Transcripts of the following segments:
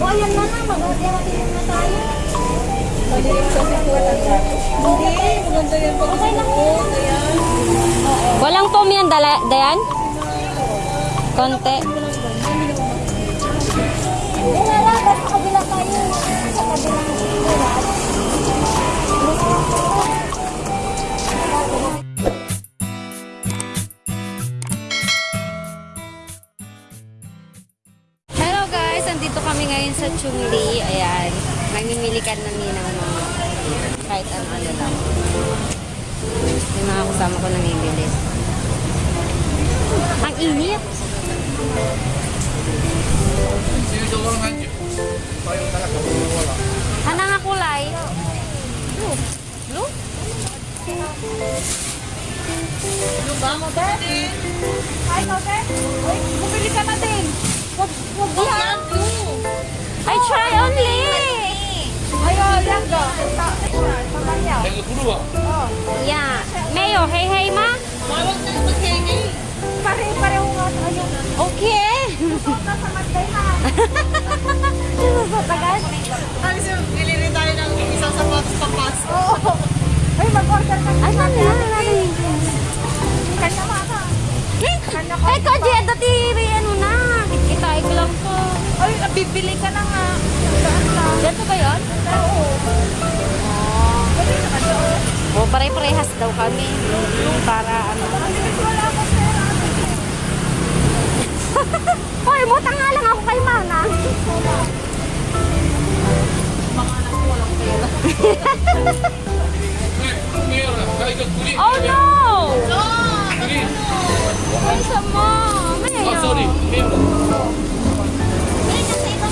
O, ayan na na. Mag-atin na tayo. Hindi, maganda yan pag suot. Ayan. Walang foam yan, dala, Dayan? Konti. Lang. Basta kabila tayo. Sa kabilang ngayon sa Chungli. Ayan, mamimili ka na ng mga kahit ano-ano lang. Yung mga kasama ko namimili. Ang init! Ano nga kulay? Blue. Blue? Ay, Tote. Uy, bumili ka na din. Wag, wag yan. Hey ma? Bawal na yung mag-hanging. Pare-pareho nga tayo. Okay. Suot na sa Monday ha. Susutagan? Ano siya, bili rin tayo ng isang sapatos pa Pasko. Oo. Ay, mag-order ka. Ay, ano na? Kanya ka ka. Kanya ka. Bibili ka na nga. Ganito ba yun? Oo. Pwede naman doon. O, pare-parehas daw kami. Para ano. Pera. Hoy, mutang nga lang ako kay Mana. Oh no! Ay, sama. Mayo.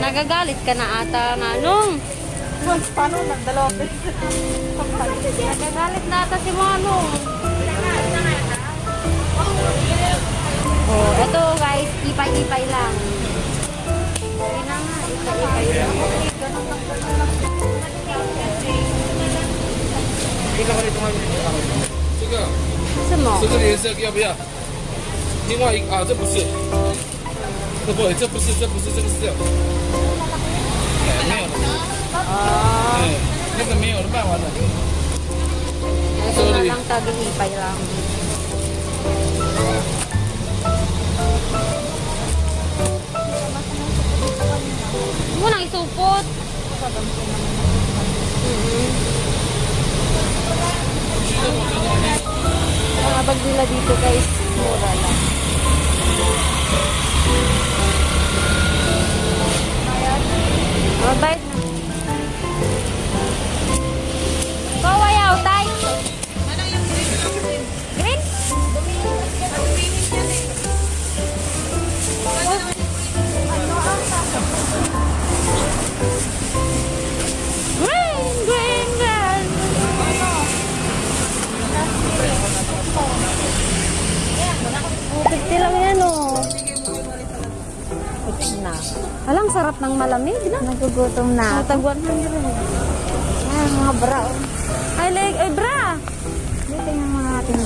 Nagagalit ka na ata nga nung. Paano? Nagdalawa beses. Nagagalit na ata si Manong. Oh, ito guys, ipay-ipay lang. Hindi na nga, ipay-ipay lang. 这个，什么这？个颜色要不要？另外一个啊，这不是， 这不，这不是，这不是，这个是这样。哎，没有了， Ah, 哎，那个没有了，卖完了。 ito na lang tagi-ipay lang. Huwag mo nang isupot. Mhm. Mga bag nila dito guys, mura lang. Mabait na. Ng malamig na. Nagugutom na. Tag 100. Ay, mga bra. oh. Ay, leg, ay, bra. Dito yung mga ating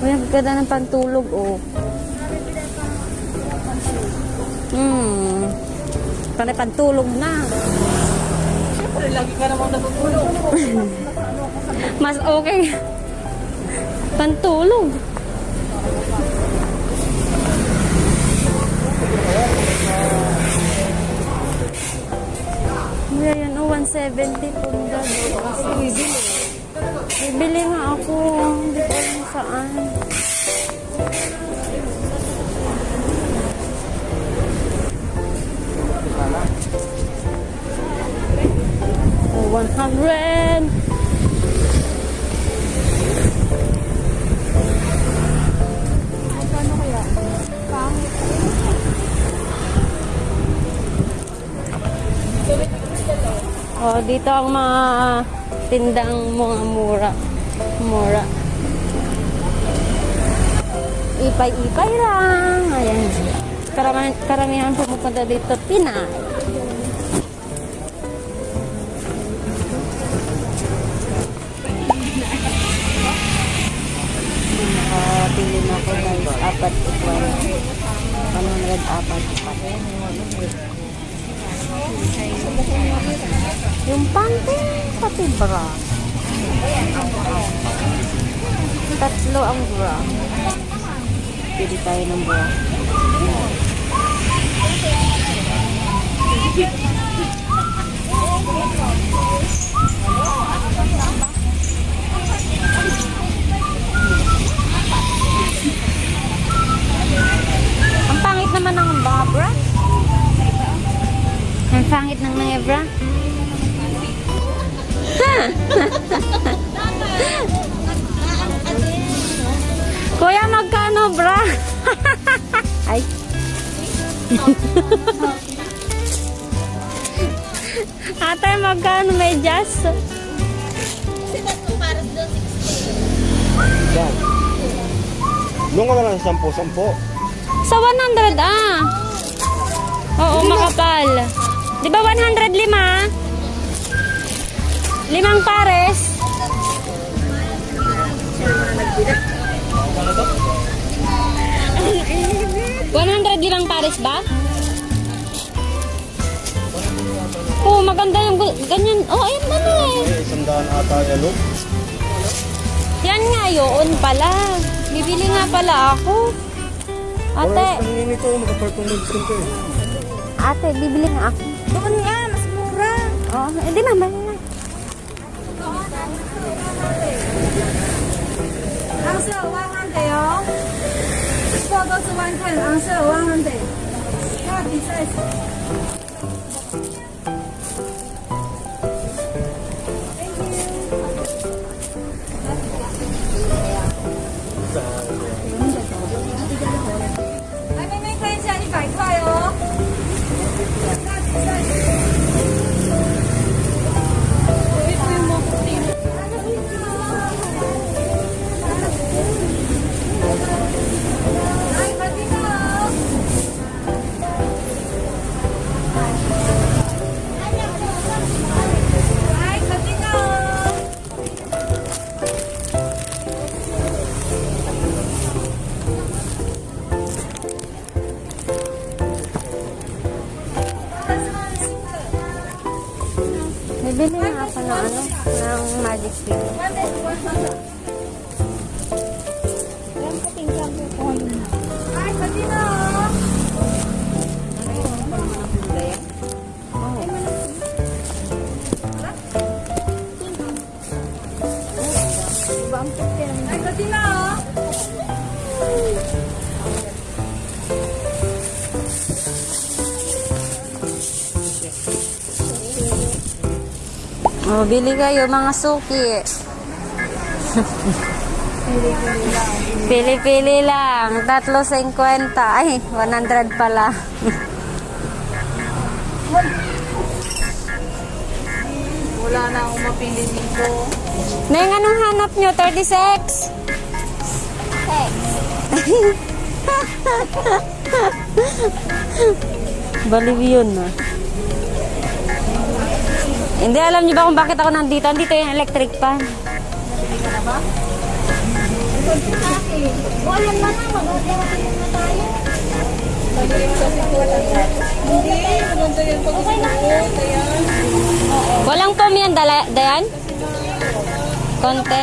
Uy, ang ganda ng pantulog, oh. Hmm. Panay pantulog na. Siyempre, lagi ka namang natutulog. Mas okay. Pantulog. 70 po na. Bibili. Dito ang mga tindang mga mura. Mura. Ipay-ipay lang. Ayan. Karamihan, karamihan pumupunta dito, Pinay. Nakapili na ako guys. Apat ikuan. 100 apat apat. Yung pante, pati bra. Tatlo ang bra. Pili tayo ng bra. Pangit ng mga bra. Kuya, magkano bra? Ay. Ate, magkano may jazz? Doon ka na lang sa 10-10. Sa 100 ah. Di ba 100 lima? Limang pares. One hundred limang pares ba? Oo, maganda yung ganyan. Oh, ayun na na eh. Eh, isang daan ata yan, no? Yan nga, yun pala. Bibili nga pala ako. Ate, ko eh. ate, bibili nga ako. Doon nga, mas mura. Oh, hindi mama na. Ang sa 100 oh. Four dogs 110. Ang sa 100. Happy size. Oh, bili kayo mga suki. Pili-pili lang. Tatlo 50. Ay, 100 pala. Wala na akong mapili nito. Neng, anong hanap nyo? 36? Baliw yun na. Hindi, alam niyo ba kung bakit ako nandito? Andito yung electric fan. Maliit kasi po ang gato. Hindi, maganda yan pag isuot. Ayan. Walang pom yan, Dayan? Konti.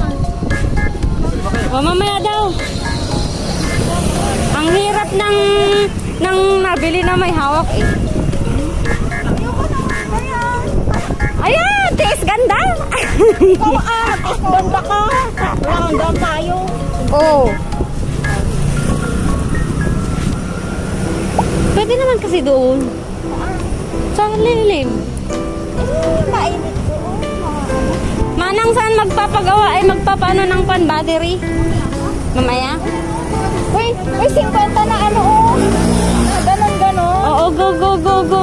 O, mamaya daw. Ang hirap ng ng nabili na may hawak eh. Ayan, tiis ganda. Ikaw ah, ganda ka. Lang daw tayo. Oo. Pwede naman kasi doon. Sa lilim. Mainit. Manang saan magpapagawa ay magpapano ng pan battery? Mamaya? Uy, uy, 50 na ano oh. Ah, Ganon, ganon. Oo, go, go, go, go.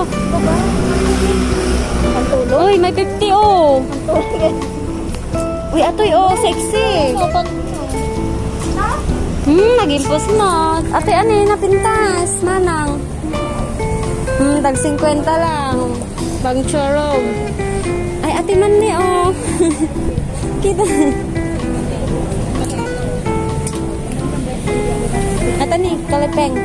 Ang tulog. Uy, may 50 oh. Uy, atoy oh, sexy. Hmm, nag-impos mo. Ate, ano yun, napintas, manang. Hmm, tag 50 lang. Bang chorog. Ate man ni, oh. Kita. Ate ni, kalipeng.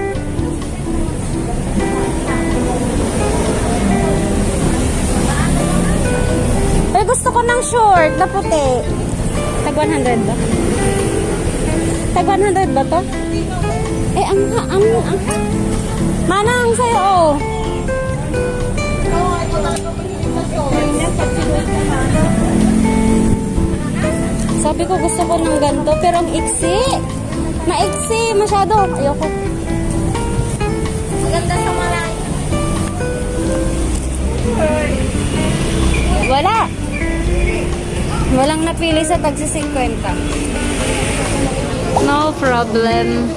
Ay, gusto ko ng short na puti. Tag 100 ba? Tag 100 ba to? Eh, ang, ang, ang, manang sa'yo, oh. Sabi ko gusto ko ng ganito, pero ang iksi. Maiksi, masyado. Ayoko. Maganda sa malay. Wala. Walang napili sa tagsi 50. No problem.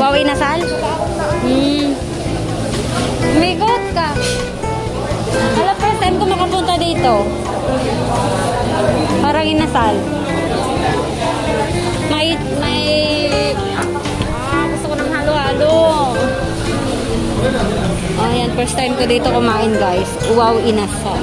Wow, inasal? Hmm. Umigot ka. Alam, first time ko makapunta dito. Parang inasal. May, may, ah, gusto ko ng halo-halo. Oh, yan, first time ko dito kumain, guys. Wow, inasal.